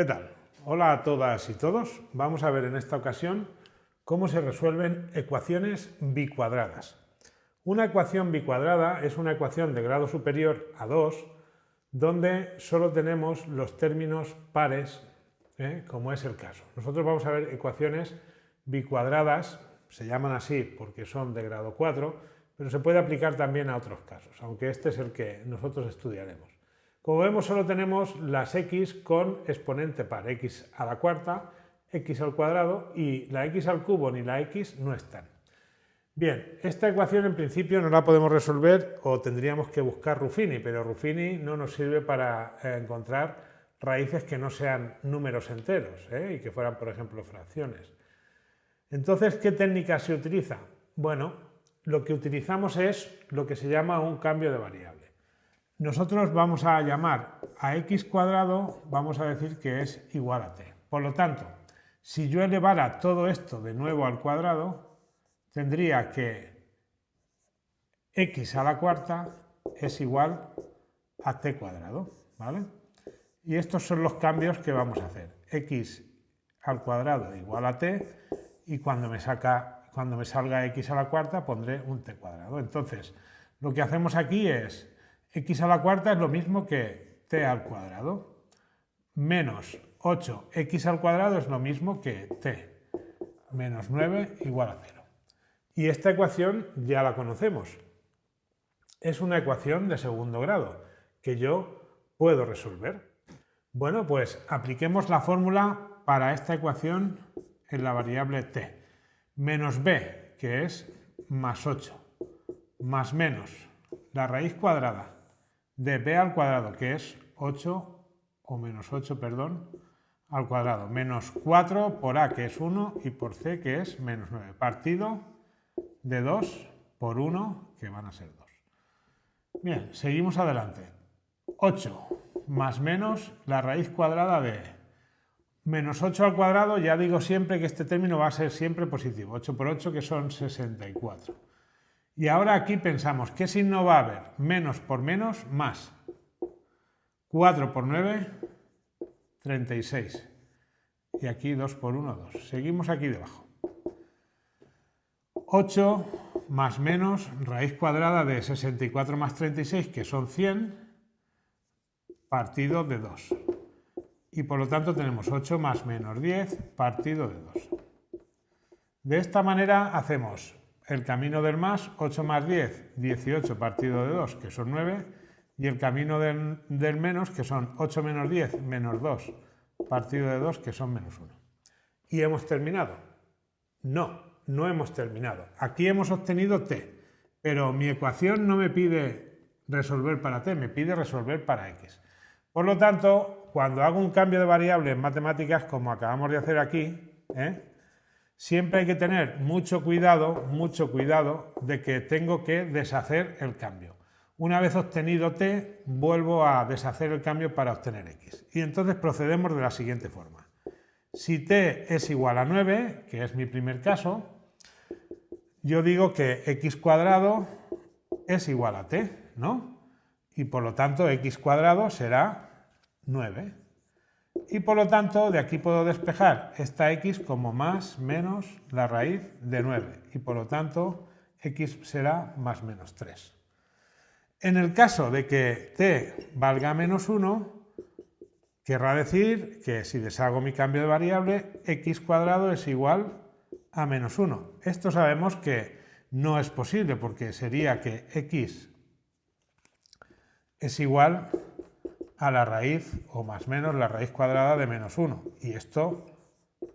¿Qué tal? Hola a todas y todos. Vamos a ver en esta ocasión cómo se resuelven ecuaciones bicuadradas. Una ecuación bicuadrada es una ecuación de grado superior a 2 donde solo tenemos los términos pares, ¿eh? como es el caso. Nosotros vamos a ver ecuaciones bicuadradas, se llaman así porque son de grado 4, pero se puede aplicar también a otros casos, aunque este es el que nosotros estudiaremos. Como vemos solo tenemos las x con exponente par, x a la cuarta, x al cuadrado y la x al cubo ni la x no están. Bien, esta ecuación en principio no la podemos resolver o tendríamos que buscar Ruffini, pero Ruffini no nos sirve para eh, encontrar raíces que no sean números enteros ¿eh? y que fueran, por ejemplo, fracciones. Entonces, ¿qué técnica se utiliza? Bueno, lo que utilizamos es lo que se llama un cambio de variable. Nosotros vamos a llamar a x cuadrado, vamos a decir que es igual a t. Por lo tanto, si yo elevara todo esto de nuevo al cuadrado, tendría que x a la cuarta es igual a t cuadrado, ¿vale? Y estos son los cambios que vamos a hacer. x al cuadrado igual a t y cuando me, saca, cuando me salga x a la cuarta pondré un t cuadrado. Entonces, lo que hacemos aquí es x a la cuarta es lo mismo que t al cuadrado, menos 8x al cuadrado es lo mismo que t, menos 9 igual a 0. Y esta ecuación ya la conocemos. Es una ecuación de segundo grado que yo puedo resolver. Bueno, pues apliquemos la fórmula para esta ecuación en la variable t. Menos b, que es más 8, más menos la raíz cuadrada de b al cuadrado, que es 8, o menos 8, perdón, al cuadrado, menos 4 por a, que es 1, y por c, que es menos 9, partido de 2 por 1, que van a ser 2. Bien, seguimos adelante. 8 más menos la raíz cuadrada de menos 8 al cuadrado, ya digo siempre que este término va a ser siempre positivo, 8 por 8 que son 64. Y ahora aquí pensamos, ¿qué signo va a haber? Menos por menos, más. 4 por 9, 36. Y aquí 2 por 1, 2. Seguimos aquí debajo. 8 más menos raíz cuadrada de 64 más 36, que son 100, partido de 2. Y por lo tanto tenemos 8 más menos 10, partido de 2. De esta manera hacemos el camino del más, 8 más 10, 18 partido de 2, que son 9, y el camino del, menos, que son 8 menos 10, menos 2, partido de 2, que son menos 1. ¿Y hemos terminado? No, no hemos terminado. Aquí hemos obtenido t, pero mi ecuación no me pide resolver para t, me pide resolver para x. Por lo tanto, cuando hago un cambio de variable en matemáticas, como acabamos de hacer aquí, ¿eh? Siempre hay que tener mucho cuidado, mucho cuidado de que tengo que deshacer el cambio. Una vez obtenido t, vuelvo a deshacer el cambio para obtener x. Y entonces procedemos de la siguiente forma. Si t es igual a 9, que es mi primer caso, yo digo que x cuadrado es igual a t, ¿no? Y por lo tanto x cuadrado será 9 y por lo tanto de aquí puedo despejar esta x como más menos la raíz de 9 y por lo tanto x será más menos 3. En el caso de que t valga menos 1, querrá decir que si deshago mi cambio de variable, x cuadrado es igual a menos 1. Esto sabemos que no es posible porque sería que x es igual a la raíz, o más menos la raíz cuadrada de menos 1. Y esto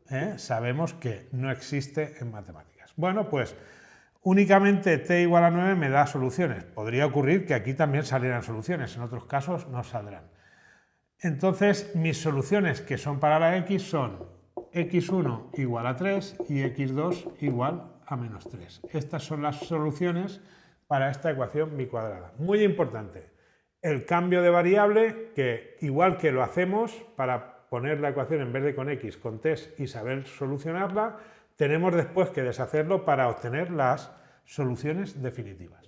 ¿eh? sabemos que no existe en matemáticas. Bueno, pues únicamente t igual a 9 me da soluciones. Podría ocurrir que aquí también salieran soluciones, en otros casos no saldrán. Entonces, mis soluciones que son para la x son x1 igual a 3 y x2 igual a menos 3. Estas son las soluciones para esta ecuación bicuadrada. Muy importante, el cambio de variable, que igual que lo hacemos para poner la ecuación en vez de con x, con test y saber solucionarla, tenemos después que deshacerlo para obtener las soluciones definitivas.